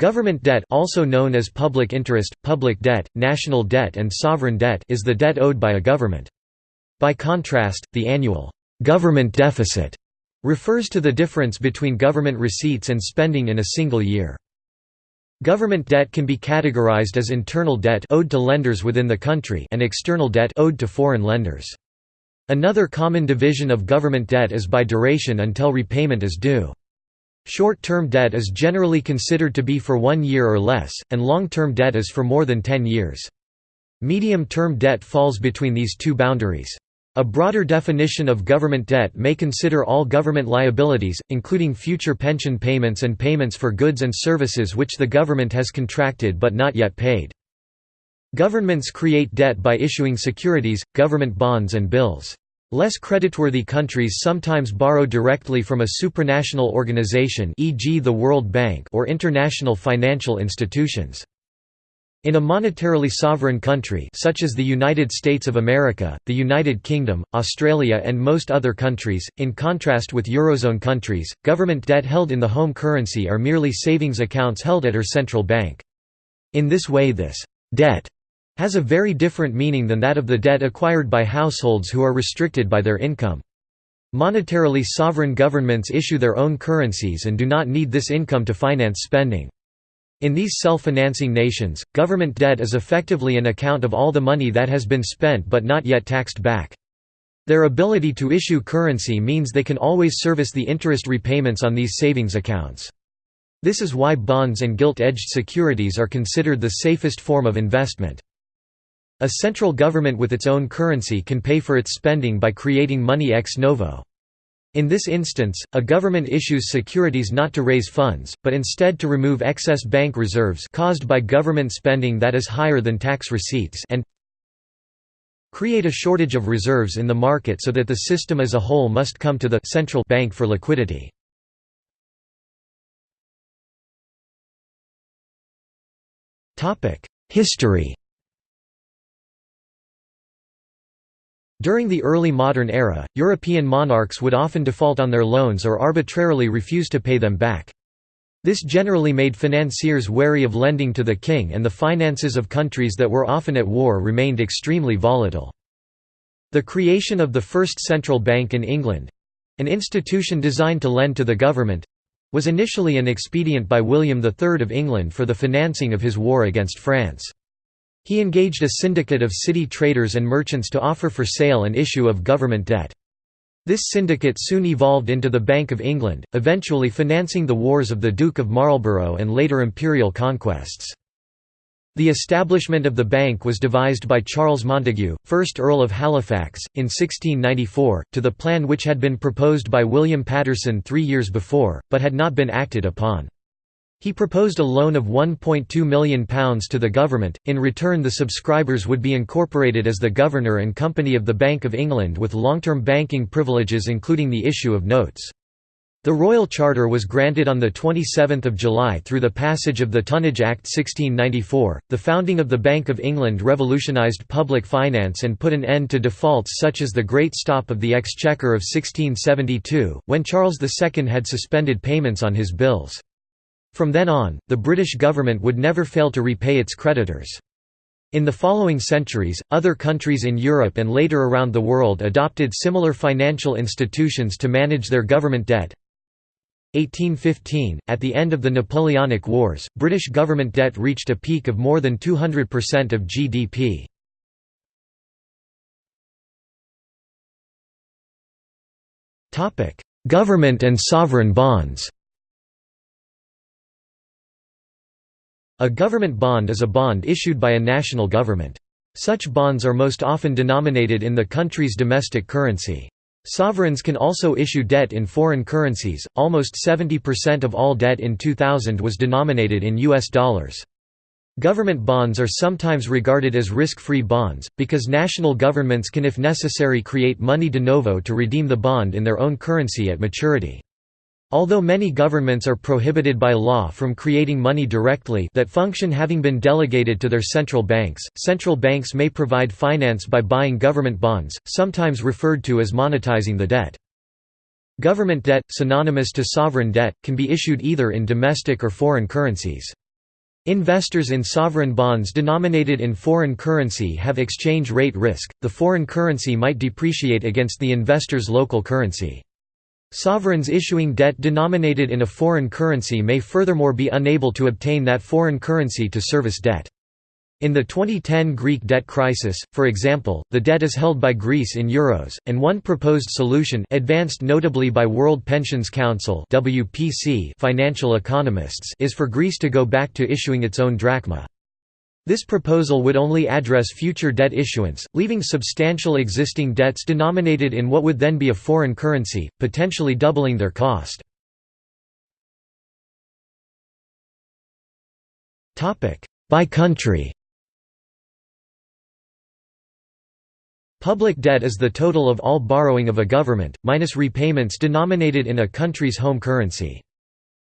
Government debt also known as public interest, public debt, national debt and sovereign debt is the debt owed by a government. By contrast, the annual government deficit refers to the difference between government receipts and spending in a single year. Government debt can be categorized as internal debt owed to lenders within the country and external debt owed to foreign lenders. Another common division of government debt is by duration until repayment is due. Short-term debt is generally considered to be for one year or less, and long-term debt is for more than 10 years. Medium-term debt falls between these two boundaries. A broader definition of government debt may consider all government liabilities, including future pension payments and payments for goods and services which the government has contracted but not yet paid. Governments create debt by issuing securities, government bonds and bills. Less creditworthy countries sometimes borrow directly from a supranational organization e.g. the World Bank or international financial institutions. In a monetarily sovereign country such as the United States of America, the United Kingdom, Australia and most other countries, in contrast with Eurozone countries, government debt held in the home currency are merely savings accounts held at her central bank. In this way this «debt» has a very different meaning than that of the debt acquired by households who are restricted by their income. Monetarily sovereign governments issue their own currencies and do not need this income to finance spending. In these self-financing nations, government debt is effectively an account of all the money that has been spent but not yet taxed back. Their ability to issue currency means they can always service the interest repayments on these savings accounts. This is why bonds and gilt-edged securities are considered the safest form of investment. A central government with its own currency can pay for its spending by creating money ex novo. In this instance, a government issues securities not to raise funds, but instead to remove excess bank reserves caused by government spending that is higher than tax receipts and create a shortage of reserves in the market so that the system as a whole must come to the central bank for liquidity. History During the early modern era, European monarchs would often default on their loans or arbitrarily refuse to pay them back. This generally made financiers wary of lending to the king and the finances of countries that were often at war remained extremely volatile. The creation of the first central bank in England—an institution designed to lend to the government—was initially an expedient by William III of England for the financing of his war against France. He engaged a syndicate of city traders and merchants to offer for sale and issue of government debt. This syndicate soon evolved into the Bank of England, eventually financing the wars of the Duke of Marlborough and later imperial conquests. The establishment of the bank was devised by Charles Montagu, 1st Earl of Halifax, in 1694, to the plan which had been proposed by William Paterson three years before, but had not been acted upon. He proposed a loan of £1.2 million to the government, in return the subscribers would be incorporated as the Governor and Company of the Bank of England with long-term banking privileges including the issue of notes. The Royal Charter was granted on 27 July through the passage of the Tonnage Act 1694. The founding of the Bank of England revolutionised public finance and put an end to defaults such as the Great Stop of the Exchequer of 1672, when Charles II had suspended payments on his bills. From then on, the British government would never fail to repay its creditors. In the following centuries, other countries in Europe and later around the world adopted similar financial institutions to manage their government debt. 1815, at the end of the Napoleonic Wars, British government debt reached a peak of more than 200% of GDP. Government and sovereign bonds A government bond is a bond issued by a national government. Such bonds are most often denominated in the country's domestic currency. Sovereigns can also issue debt in foreign currencies. Almost 70% of all debt in 2000 was denominated in US dollars. Government bonds are sometimes regarded as risk-free bonds, because national governments can if necessary create money de novo to redeem the bond in their own currency at maturity. Although many governments are prohibited by law from creating money directly that function having been delegated to their central banks, central banks may provide finance by buying government bonds, sometimes referred to as monetizing the debt. Government debt, synonymous to sovereign debt, can be issued either in domestic or foreign currencies. Investors in sovereign bonds denominated in foreign currency have exchange rate risk, the foreign currency might depreciate against the investor's local currency. Sovereigns issuing debt denominated in a foreign currency may furthermore be unable to obtain that foreign currency to service debt. In the 2010 Greek debt crisis, for example, the debt is held by Greece in euros, and one proposed solution advanced notably by World Pensions Council WPC financial economists is for Greece to go back to issuing its own drachma. This proposal would only address future debt issuance, leaving substantial existing debts denominated in what would then be a foreign currency, potentially doubling their cost. By country Public debt is the total of all borrowing of a government, minus repayments denominated in a country's home currency.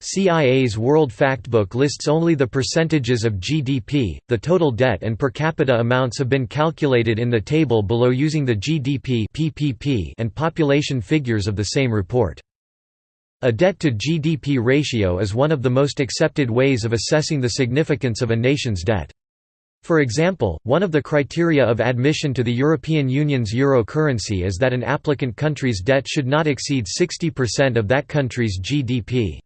CIA's World Factbook lists only the percentages of GDP. The total debt and per capita amounts have been calculated in the table below using the GDP (PPP) and population figures of the same report. A debt to GDP ratio is one of the most accepted ways of assessing the significance of a nation's debt. For example, one of the criteria of admission to the European Union's euro currency is that an applicant country's debt should not exceed 60% of that country's GDP.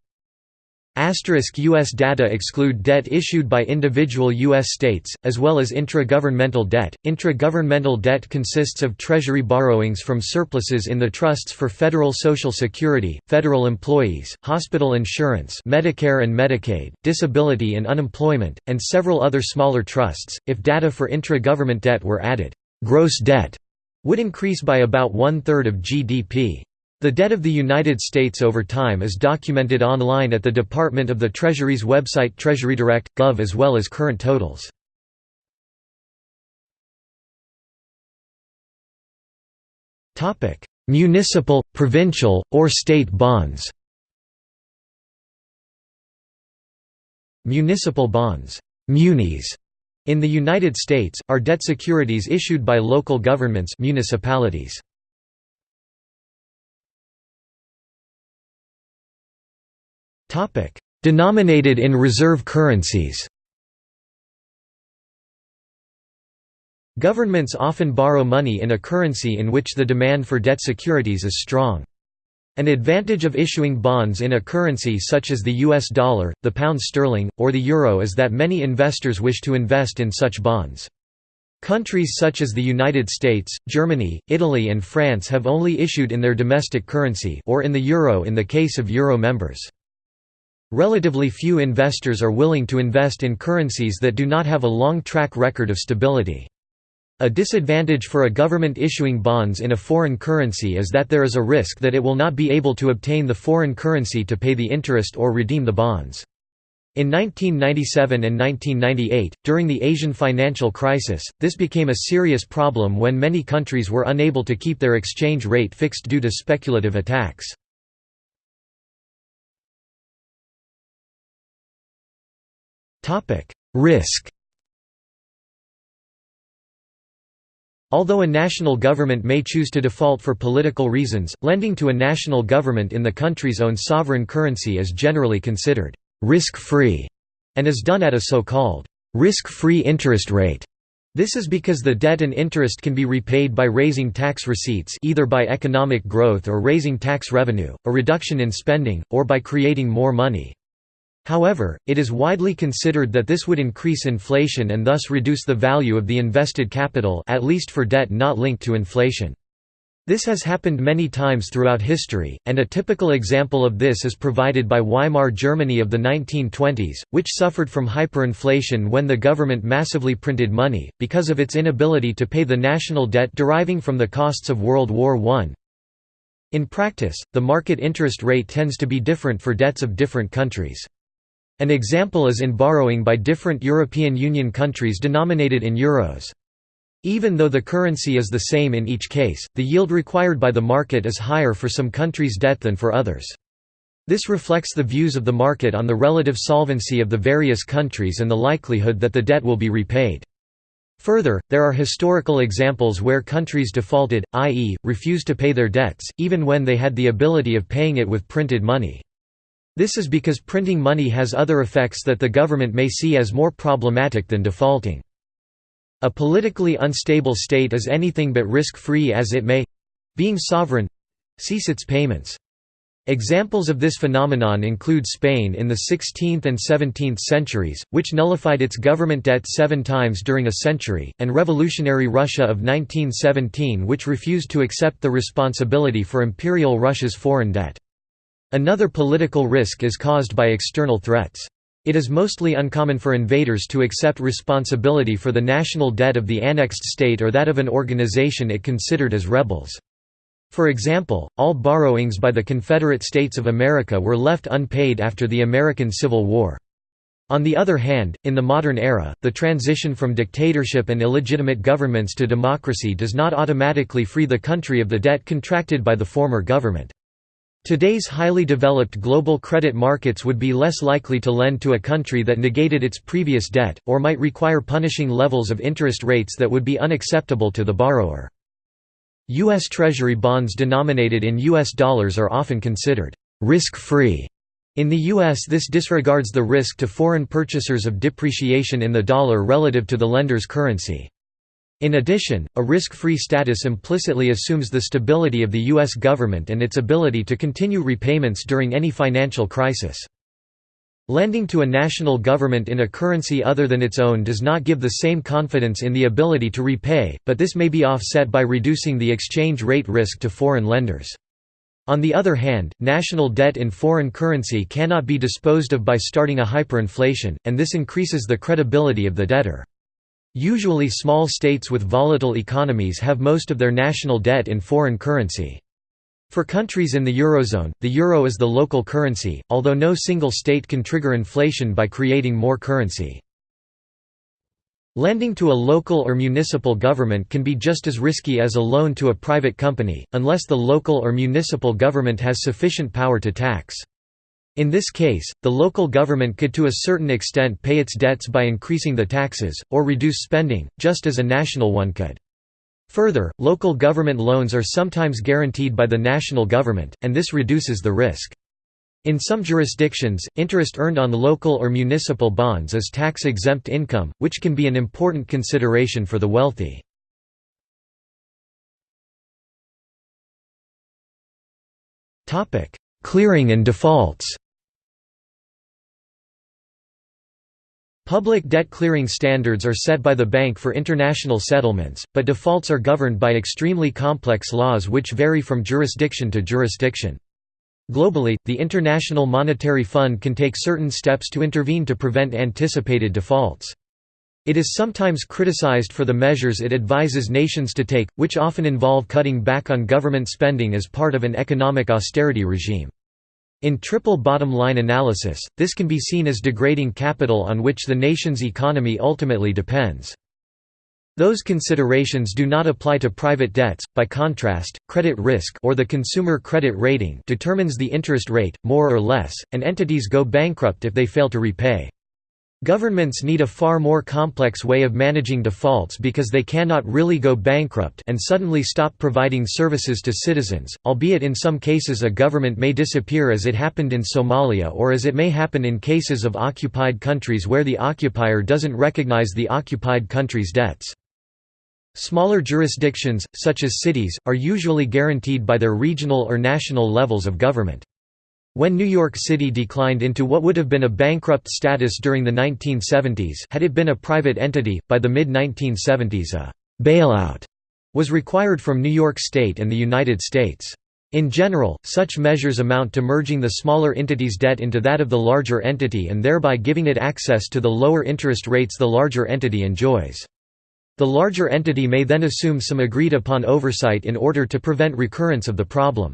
Asterisk U.S. data exclude debt issued by individual U.S. states, as well as intragovernmental debt. Intragovernmental debt consists of Treasury borrowings from surpluses in the trusts for federal Social Security, federal employees, hospital insurance, Medicare and Medicaid, disability and unemployment, and several other smaller trusts. If data for intra-government debt were added, gross debt would increase by about one third of GDP. The debt of the United States over time is documented online at the Department of the Treasury's website TreasuryDirect.gov as well as current totals. Municipal, provincial, or state bonds Municipal bonds munis, in the United States, are debt securities issued by local governments municipalities. Denominated in reserve currencies Governments often borrow money in a currency in which the demand for debt securities is strong. An advantage of issuing bonds in a currency such as the US dollar, the pound sterling, or the euro is that many investors wish to invest in such bonds. Countries such as the United States, Germany, Italy and France have only issued in their domestic currency or in the euro in the case of euro members. Relatively few investors are willing to invest in currencies that do not have a long track record of stability. A disadvantage for a government issuing bonds in a foreign currency is that there is a risk that it will not be able to obtain the foreign currency to pay the interest or redeem the bonds. In 1997 and 1998, during the Asian financial crisis, this became a serious problem when many countries were unable to keep their exchange rate fixed due to speculative attacks. Risk Although a national government may choose to default for political reasons, lending to a national government in the country's own sovereign currency is generally considered risk-free and is done at a so-called risk-free interest rate. This is because the debt and interest can be repaid by raising tax receipts either by economic growth or raising tax revenue, a reduction in spending, or by creating more money. However, it is widely considered that this would increase inflation and thus reduce the value of the invested capital at least for debt not linked to inflation. This has happened many times throughout history, and a typical example of this is provided by Weimar Germany of the 1920s, which suffered from hyperinflation when the government massively printed money, because of its inability to pay the national debt deriving from the costs of World War I. In practice, the market interest rate tends to be different for debts of different countries. An example is in borrowing by different European Union countries denominated in euros. Even though the currency is the same in each case, the yield required by the market is higher for some countries' debt than for others. This reflects the views of the market on the relative solvency of the various countries and the likelihood that the debt will be repaid. Further, there are historical examples where countries defaulted, i.e., refused to pay their debts, even when they had the ability of paying it with printed money. This is because printing money has other effects that the government may see as more problematic than defaulting. A politically unstable state is anything but risk-free as it may—being sovereign—cease its payments. Examples of this phenomenon include Spain in the 16th and 17th centuries, which nullified its government debt seven times during a century, and revolutionary Russia of 1917 which refused to accept the responsibility for Imperial Russia's foreign debt. Another political risk is caused by external threats. It is mostly uncommon for invaders to accept responsibility for the national debt of the annexed state or that of an organization it considered as rebels. For example, all borrowings by the Confederate States of America were left unpaid after the American Civil War. On the other hand, in the modern era, the transition from dictatorship and illegitimate governments to democracy does not automatically free the country of the debt contracted by the former government. Today's highly developed global credit markets would be less likely to lend to a country that negated its previous debt, or might require punishing levels of interest rates that would be unacceptable to the borrower. U.S. Treasury bonds denominated in U.S. dollars are often considered risk-free. In the U.S. this disregards the risk to foreign purchasers of depreciation in the dollar relative to the lender's currency. In addition, a risk-free status implicitly assumes the stability of the U.S. government and its ability to continue repayments during any financial crisis. Lending to a national government in a currency other than its own does not give the same confidence in the ability to repay, but this may be offset by reducing the exchange rate risk to foreign lenders. On the other hand, national debt in foreign currency cannot be disposed of by starting a hyperinflation, and this increases the credibility of the debtor. Usually small states with volatile economies have most of their national debt in foreign currency. For countries in the Eurozone, the euro is the local currency, although no single state can trigger inflation by creating more currency. Lending to a local or municipal government can be just as risky as a loan to a private company, unless the local or municipal government has sufficient power to tax. In this case, the local government could to a certain extent pay its debts by increasing the taxes, or reduce spending, just as a national one could. Further, local government loans are sometimes guaranteed by the national government, and this reduces the risk. In some jurisdictions, interest earned on the local or municipal bonds is tax-exempt income, which can be an important consideration for the wealthy. Clearing and defaults Public debt clearing standards are set by the Bank for International Settlements, but defaults are governed by extremely complex laws which vary from jurisdiction to jurisdiction. Globally, the International Monetary Fund can take certain steps to intervene to prevent anticipated defaults. It is sometimes criticized for the measures it advises nations to take, which often involve cutting back on government spending as part of an economic austerity regime. In triple bottom line analysis, this can be seen as degrading capital on which the nation's economy ultimately depends. Those considerations do not apply to private debts. By contrast, credit risk or the consumer credit rating determines the interest rate more or less, and entities go bankrupt if they fail to repay. Governments need a far more complex way of managing defaults because they cannot really go bankrupt and suddenly stop providing services to citizens, albeit in some cases a government may disappear as it happened in Somalia or as it may happen in cases of occupied countries where the occupier doesn't recognize the occupied country's debts. Smaller jurisdictions, such as cities, are usually guaranteed by their regional or national levels of government. When New York City declined into what would have been a bankrupt status during the 1970s had it been a private entity, by the mid-1970s a «bailout» was required from New York State and the United States. In general, such measures amount to merging the smaller entity's debt into that of the larger entity and thereby giving it access to the lower interest rates the larger entity enjoys. The larger entity may then assume some agreed-upon oversight in order to prevent recurrence of the problem.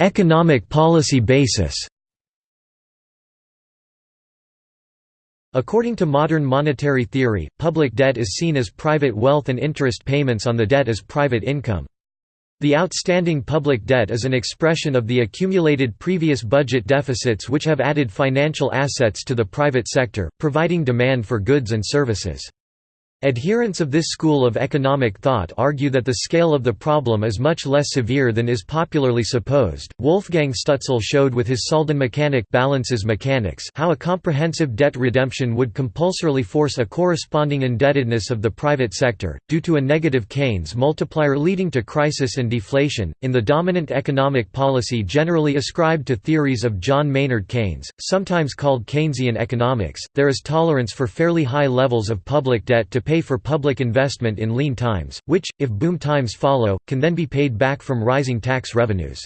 Economic policy basis According to modern monetary theory, public debt is seen as private wealth and interest payments on the debt as private income. The outstanding public debt is an expression of the accumulated previous budget deficits which have added financial assets to the private sector, providing demand for goods and services. Adherents of this school of economic thought argue that the scale of the problem is much less severe than is popularly supposed. Wolfgang Stutzel showed with his Saldenmechanik balances mechanics how a comprehensive debt redemption would compulsorily force a corresponding indebtedness of the private sector, due to a negative Keynes multiplier leading to crisis and deflation. In the dominant economic policy generally ascribed to theories of John Maynard Keynes, sometimes called Keynesian economics, there is tolerance for fairly high levels of public debt to pay for public investment in lean times, which, if boom times follow, can then be paid back from rising tax revenues.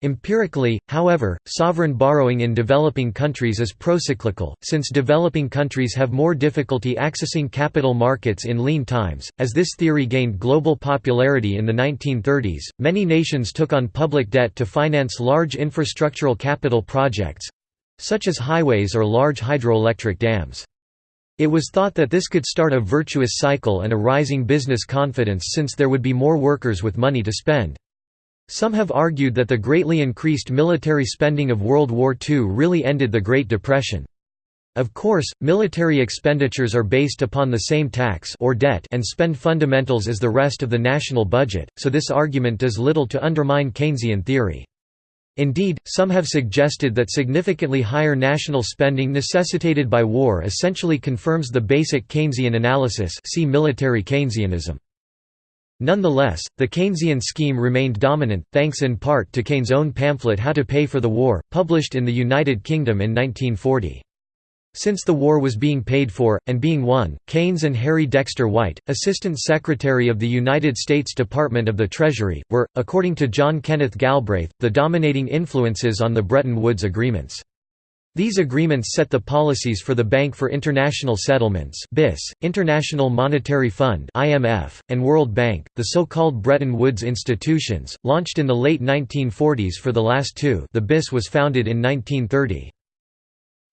Empirically, however, sovereign borrowing in developing countries is procyclical, since developing countries have more difficulty accessing capital markets in lean times. As this theory gained global popularity in the 1930s, many nations took on public debt to finance large infrastructural capital projects such as highways or large hydroelectric dams. It was thought that this could start a virtuous cycle and a rising business confidence since there would be more workers with money to spend. Some have argued that the greatly increased military spending of World War II really ended the Great Depression. Of course, military expenditures are based upon the same tax or debt and spend fundamentals as the rest of the national budget, so this argument does little to undermine Keynesian theory. Indeed, some have suggested that significantly higher national spending necessitated by war essentially confirms the basic Keynesian analysis see military Keynesianism. Nonetheless, the Keynesian scheme remained dominant, thanks in part to Keynes' own pamphlet How to Pay for the War, published in the United Kingdom in 1940. Since the war was being paid for, and being won, Keynes and Harry Dexter White, Assistant Secretary of the United States Department of the Treasury, were, according to John Kenneth Galbraith, the dominating influences on the Bretton Woods agreements. These agreements set the policies for the Bank for International Settlements (BIS), International Monetary Fund (IMF), and World Bank, the so-called Bretton Woods institutions, launched in the late 1940s for the last two. The BIS was founded in 1930.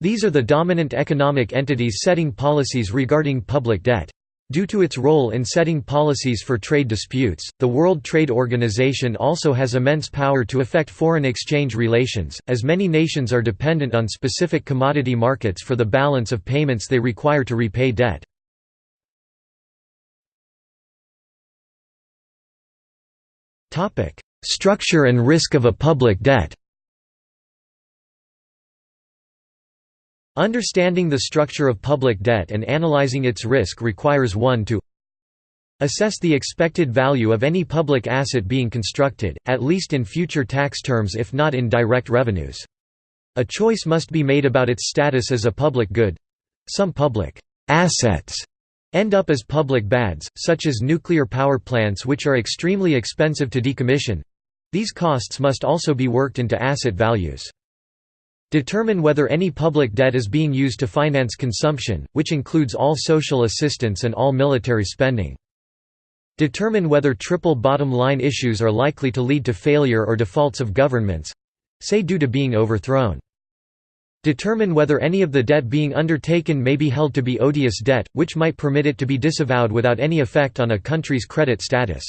These are the dominant economic entities setting policies regarding public debt. Due to its role in setting policies for trade disputes, the World Trade Organization also has immense power to affect foreign exchange relations, as many nations are dependent on specific commodity markets for the balance of payments they require to repay debt. Structure and risk of a public debt Understanding the structure of public debt and analyzing its risk requires one to assess the expected value of any public asset being constructed, at least in future tax terms if not in direct revenues. A choice must be made about its status as a public good. Some public assets end up as public bads, such as nuclear power plants which are extremely expensive to decommission. These costs must also be worked into asset values. Determine whether any public debt is being used to finance consumption, which includes all social assistance and all military spending. Determine whether triple bottom line issues are likely to lead to failure or defaults of governments—say due to being overthrown. Determine whether any of the debt being undertaken may be held to be odious debt, which might permit it to be disavowed without any effect on a country's credit status.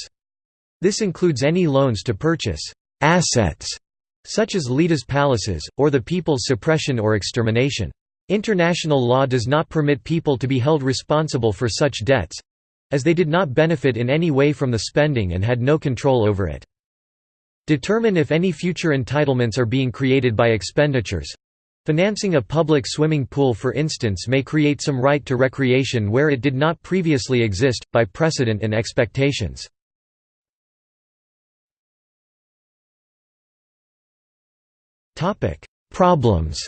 This includes any loans to purchase assets such as leaders' palaces, or the people's suppression or extermination. International law does not permit people to be held responsible for such debts—as they did not benefit in any way from the spending and had no control over it. Determine if any future entitlements are being created by expenditures. Financing a public swimming pool for instance may create some right to recreation where it did not previously exist, by precedent and expectations. Problems.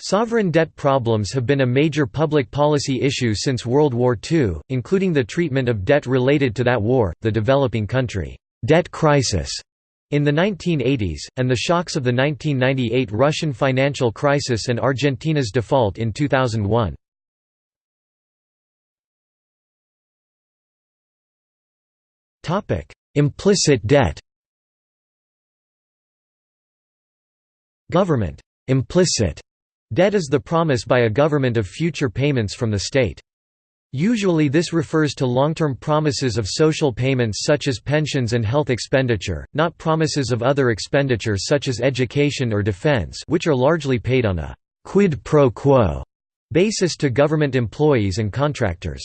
Sovereign debt problems have been a major public policy issue since World War II, including the treatment of debt related to that war, the developing country. Debt crisis. In the 1980s, and the shocks of the 1998 Russian financial crisis and Argentina's default in 2001. Implicit debt Government implicit debt is the promise by a government of future payments from the state. Usually this refers to long-term promises of social payments such as pensions and health expenditure, not promises of other expenditure such as education or defense which are largely paid on a quid pro quo basis to government employees and contractors.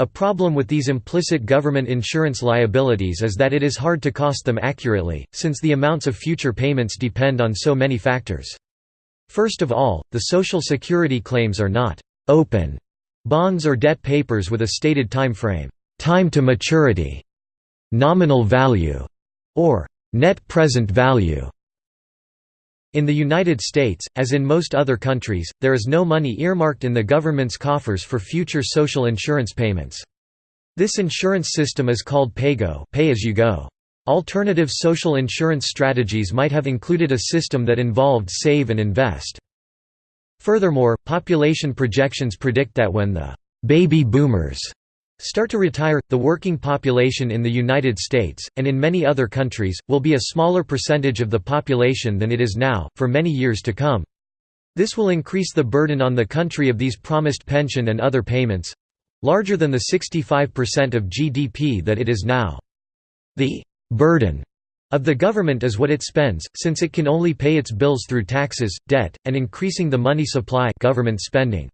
A problem with these implicit government insurance liabilities is that it is hard to cost them accurately, since the amounts of future payments depend on so many factors. First of all, the Social Security claims are not «open» bonds or debt papers with a stated time frame time to maturity, nominal value, or net present value. In the United States, as in most other countries, there is no money earmarked in the government's coffers for future social insurance payments. This insurance system is called PAYGO pay as you go. Alternative social insurance strategies might have included a system that involved save and invest. Furthermore, population projections predict that when the «baby boomers» start to retire, the working population in the United States, and in many other countries, will be a smaller percentage of the population than it is now, for many years to come. This will increase the burden on the country of these promised pension and other payments—larger than the 65% of GDP that it is now. The «burden» of the government is what it spends, since it can only pay its bills through taxes, debt, and increasing the money supply government spending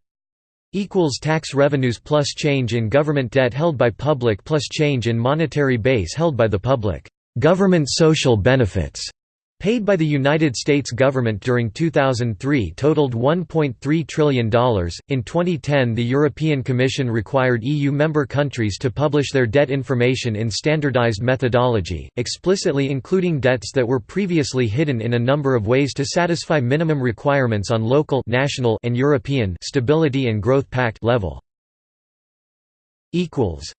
equals tax revenues plus change in government debt held by public plus change in monetary base held by the public. Government social benefits paid by the United States government during 2003 totaled $1.3 trillion. In 2010, the European Commission required EU member countries to publish their debt information in standardized methodology, explicitly including debts that were previously hidden in a number of ways to satisfy minimum requirements on local, national, and European Stability and Growth Pact level. equals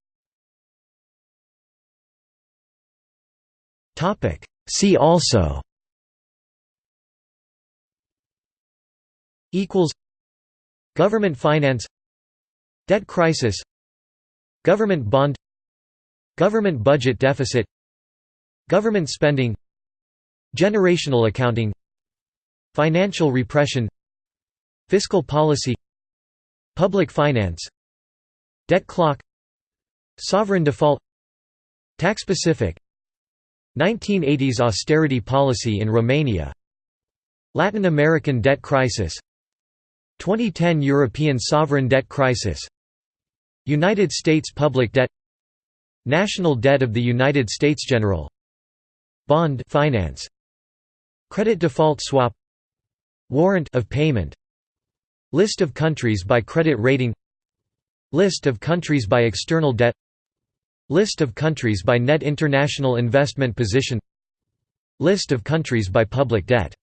Topic See also equals Government finance Debt crisis Government bond Government budget deficit Government spending Generational accounting Financial repression Fiscal policy Public finance Debt clock Sovereign default Tax-specific 1980s austerity policy in Romania Latin American debt crisis 2010 European sovereign debt crisis United States public debt National debt of the United States General Bond finance Credit default swap Warrant of payment List of countries by credit rating List of countries by external debt List of countries by net international investment position List of countries by public debt